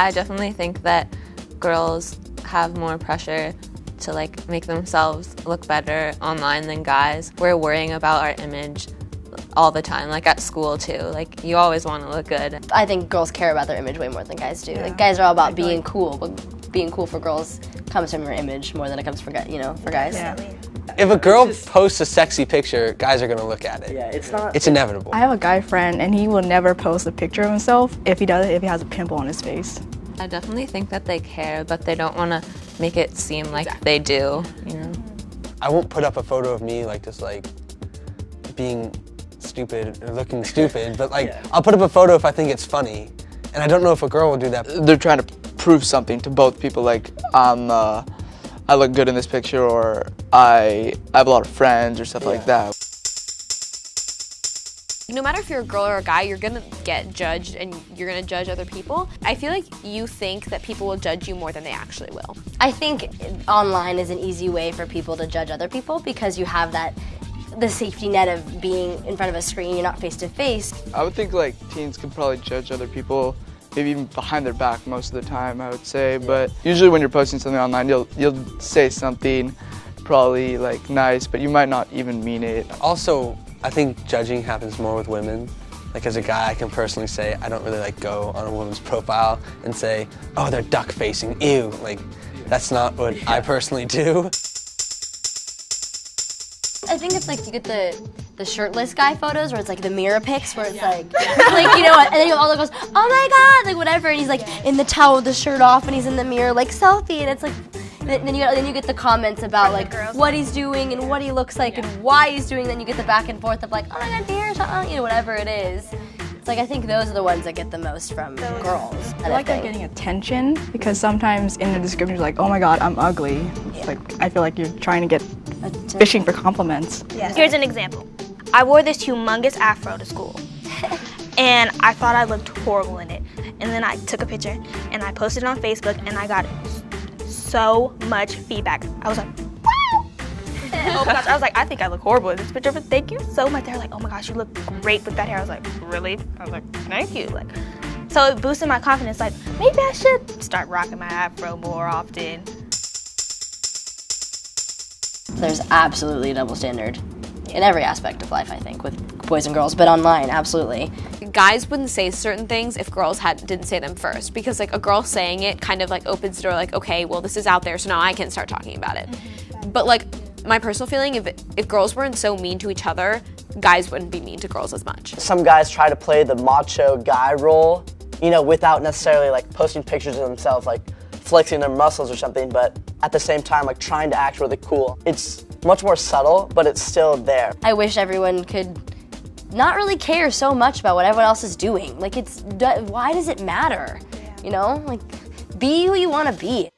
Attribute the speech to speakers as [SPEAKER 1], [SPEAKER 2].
[SPEAKER 1] I definitely think that girls have more pressure to like make themselves look better online than guys. We're worrying about our image all the time, like at school too. Like you always want to look good.
[SPEAKER 2] I think girls care about their image way more than guys do. Yeah. Like guys are all about being cool, but being cool for girls comes from your image more than it comes for you know for guys. Yeah.
[SPEAKER 3] If a girl posts a sexy picture, guys are gonna look at it.
[SPEAKER 4] Yeah, it's not.
[SPEAKER 3] It's inevitable.
[SPEAKER 5] I have a guy friend, and he will never post a picture of himself if he does it if he has a pimple on his face.
[SPEAKER 1] I definitely think that they care, but they don't want to make it seem like exactly. they do. You know.
[SPEAKER 3] I won't put up a photo of me like just like being stupid or looking stupid, but like yeah. I'll put up a photo if I think it's funny, and I don't know if a girl will do that.
[SPEAKER 6] They're trying to prove something to both people, like I'm. Uh, I look good in this picture or I, I have a lot of friends or stuff yeah. like that.
[SPEAKER 7] No matter if you're a girl or a guy, you're gonna get judged and you're gonna judge other people. I feel like you think that people will judge you more than they actually will.
[SPEAKER 2] I think online is an easy way for people to judge other people because you have that the safety net of being in front of a screen, you're not face to face.
[SPEAKER 6] I would think like teens could probably judge other people maybe even behind their back most of the time, I would say. But usually when you're posting something online, you'll you'll say something probably like nice, but you might not even mean it.
[SPEAKER 3] Also, I think judging happens more with women. Like as a guy, I can personally say I don't really like go on a woman's profile and say, oh, they're duck facing, ew. Like that's not what yeah. I personally do.
[SPEAKER 2] I think it's like you get the the shirtless guy photos where it's like the mirror pics where it's yeah. like like you know what and then you all goes oh my god like whatever and he's like in the towel with the shirt off and he's in the mirror like selfie and it's like then you then you get the comments about like what he's doing and what he looks like yeah. and why he's doing. Then you get the back and forth of like, oh my god, here's you know whatever it is. It's like I think those are the ones that get the most from girls.
[SPEAKER 5] I like they're getting attention because sometimes in the description you're like, oh my god, I'm ugly. Yeah. Like I feel like you're trying to get fishing for compliments.
[SPEAKER 8] Yeah. Here's an example. I wore this humongous afro to school. and I thought I looked horrible in it. And then I took a picture and I posted it on Facebook and I got so much feedback. I was like, wow! oh my gosh, I was like, I think I look horrible in this picture, but thank you so much. They're like, oh my gosh, you look great with that hair. I was like, really? I was like, thank you. Like, so it boosted my confidence. Like, maybe I should start rocking my afro more often.
[SPEAKER 2] There's absolutely a double standard in every aspect of life, I think, with boys and girls, but online, absolutely.
[SPEAKER 7] Guys wouldn't say certain things if girls had didn't say them first because like a girl saying it kind of like opens the door like, okay, well this is out there, so now I can start talking about it. Mm-hmm. But like my personal feeling, if, if girls weren't so mean to each other, guys wouldn't be mean to girls as much.
[SPEAKER 4] Some guys try to play the macho guy role, you know, without necessarily like posting pictures of themselves, like flexing their muscles or something, but at the same time, like trying to act really cool. It's much more subtle, but it's still there.
[SPEAKER 2] I wish everyone could not really care so much about what everyone else is doing. Like it's, why does it matter? You know, like be who you want to be.